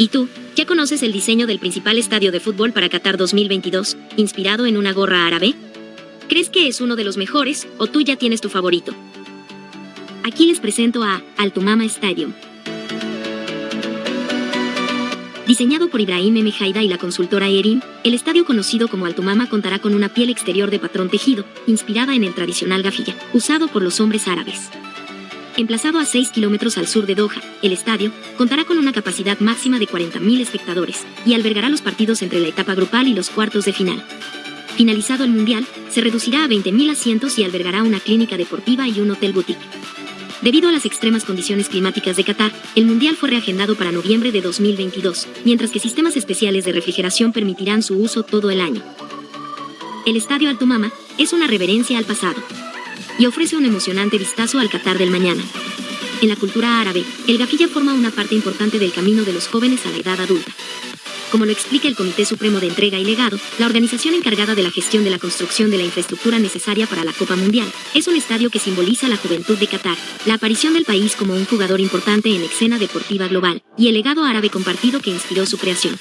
¿Y tú? ¿Ya conoces el diseño del principal estadio de fútbol para Qatar 2022, inspirado en una gorra árabe? ¿Crees que es uno de los mejores o tú ya tienes tu favorito? Aquí les presento a Altumama Stadium. Diseñado por Ibrahim M. Haida y la consultora Erin, el estadio conocido como Altumama contará con una piel exterior de patrón tejido, inspirada en el tradicional gafilla, usado por los hombres árabes. Emplazado a 6 kilómetros al sur de Doha, el estadio contará con una capacidad máxima de 40.000 espectadores y albergará los partidos entre la etapa grupal y los cuartos de final. Finalizado el Mundial, se reducirá a 20.000 asientos y albergará una clínica deportiva y un hotel boutique. Debido a las extremas condiciones climáticas de Qatar, el Mundial fue reagendado para noviembre de 2022, mientras que sistemas especiales de refrigeración permitirán su uso todo el año. El Estadio Altumama es una reverencia al pasado y ofrece un emocionante vistazo al Qatar del mañana. En la cultura árabe, el gafilla forma una parte importante del camino de los jóvenes a la edad adulta. Como lo explica el Comité Supremo de Entrega y Legado, la organización encargada de la gestión de la construcción de la infraestructura necesaria para la Copa Mundial, es un estadio que simboliza la juventud de Qatar, la aparición del país como un jugador importante en la escena deportiva global, y el legado árabe compartido que inspiró su creación.